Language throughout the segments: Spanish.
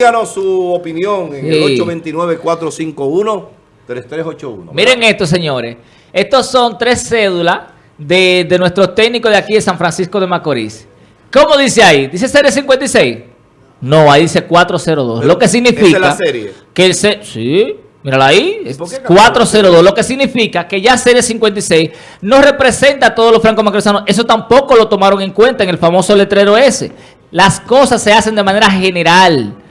Díganos su opinión en el Sí. 829-451-3381. Miren esto, señores. Estos son tres cédulas de, de nuestros técnicos de aquí de San Francisco de Macorís. ¿Cómo dice ahí? ¿Dice serie 56? No, ahí dice 402. Pero, lo que significa... ¿esa es la serie? Que el se- Sí, mírala ahí. ¿Y es por qué cambió? 402. Lo que significa que ya serie 56 no representa a todos los franco-macorizanos. Eso tampoco lo tomaron en cuenta en el famoso letrero ese. Las cosas se hacen de manera general.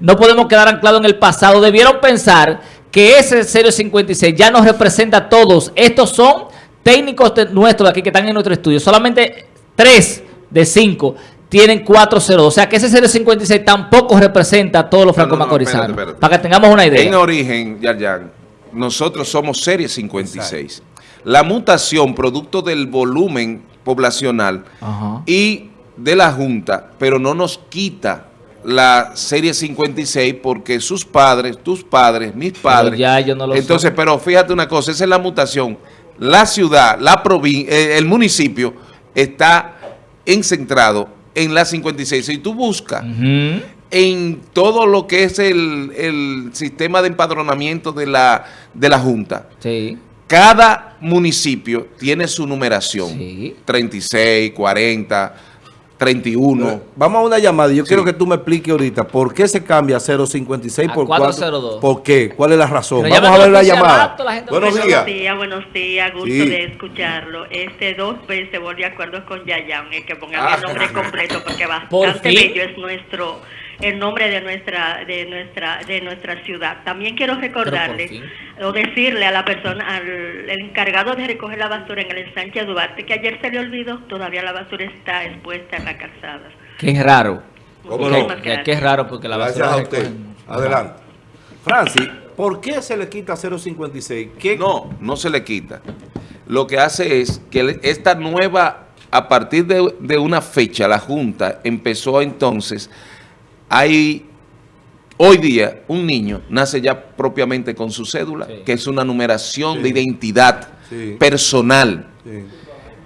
No podemos quedar anclados en el pasado. Debieron pensar que ese 056 ya nos representa a todos. Estos son técnicos de- nuestros de aquí que están en nuestro estudio. Solamente 3 de 5 tienen 402. O sea que ese 056 tampoco representa a todos los No, no, no, franco-macorizanos. Para que tengamos una En idea. origen, Yarjan, nosotros somos serie 56. La mutación, producto del volumen poblacional Ajá. y de la Junta, pero no nos quita la serie 56 porque sus padres, tus padres, mis padres. ya ellos no lo Entonces, pero fíjate una cosa, esa es la mutación. La ciudad, la provincia, el municipio está encentrado en la 56. Si tú buscas en todo lo que es el, el sistema de empadronamiento de la, de la Junta. Sí. Cada municipio tiene su numeración. Sí. 36, 40, 31. Vamos a una llamada. Yo Sí. quiero que tú me expliques ahorita por qué se cambia 056 A por 402. 4. ¿Por qué? ¿Cuál es la razón? Pero Vamos a ver la llamada. oficialato, la gente Buenos no días. Buenos días, buenos días, gusto Sí. de escucharlo. Este dos veces volví de acuerdo con Yayan, el que ponga Ah. el nombre completo porque Por bastante bello es nuestro el nombre de nuestra de nuestra de nuestra ciudad. También quiero recordarle o decirle a la persona al el encargado de recoger la basura en el ensanche Duarte que ayer se le olvidó, todavía la basura está expuesta en la calzada. Qué raro. ¿Cómo no? Es raro porque la Gracias basura a usted. recogen. Adelante. Francis, ¿por qué se le quita 056? ¿Qué? No, no se le quita. Lo que hace es que le- esta nueva, a partir de, de una fecha, la Junta empezó entonces, hay hoy día un niño nace ya propiamente con su cédula, Sí. que es una numeración Sí. de identidad Sí. personal Sí.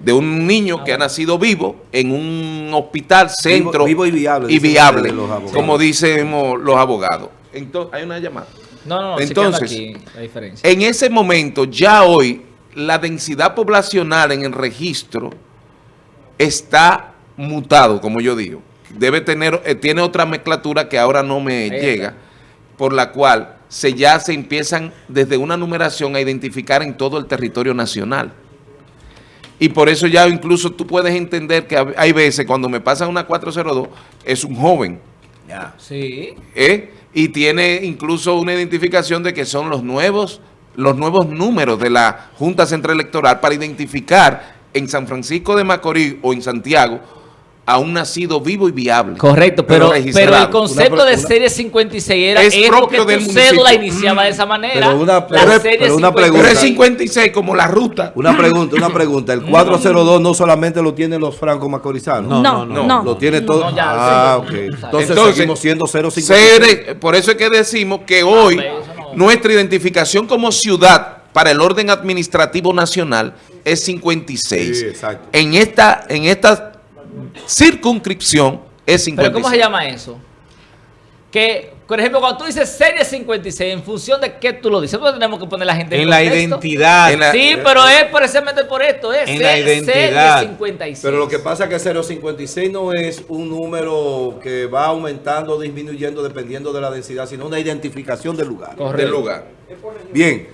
de un niño que ha nacido vivo en un hospital, centro vivo y viable, y los como dicen los abogados. Entonces, hay una llamada. No, no, no. Entonces, aquí la diferencia. En ese momento, ya hoy, la densidad poblacional en el registro está mutado, como yo digo. Debe tener, eh, tiene otra mezclatura que ahora no me llega, por la cual se ya se empiezan desde una numeración a identificar en todo el territorio nacional. Y por eso ya incluso tú puedes entender que hay veces cuando me pasan una 402, es un joven, Ya. Sí. ¿eh? y tiene incluso una identificación de que son los nuevos, los nuevos números de la Junta Central Electoral para identificar en San Francisco de Macorís o en Santiago a un nacido vivo y viable. Correcto, pero, pero, el concepto Una- de una- serie 56 era Es propio del tu cédula municipio. iniciaba de esa manera. Pero una- la pero- serie pero una 56. Pero pregunta. es 56 como la ruta. Una pregunta, una pregunta. El 402 no solamente lo tienen los francos macorizanos. No, no, no. no. Lo tiene todo. No, ya, ah, sí. ok. Entonces, Entonces, seguimos siendo 056. Ser- por eso es que decimos que hoy pero eso no- nuestra identificación como ciudad para el orden administrativo nacional es 56. Sí, exacto. En esta, en esta circunscripción es 56. Pero ¿cómo se llama eso? Que, por ejemplo, cuando tú dices serie 56, ¿en función de qué tú lo dices? Nosotros tenemos que poner la gente En la contexto. identidad. En la- Sí, pero es precisamente por esto, es En se- la identidad. serie 56. Pero lo que pasa es que 056 no es un número que va aumentando o disminuyendo dependiendo de la densidad, sino una identificación del lugar. Correcto. del lugar. Bien.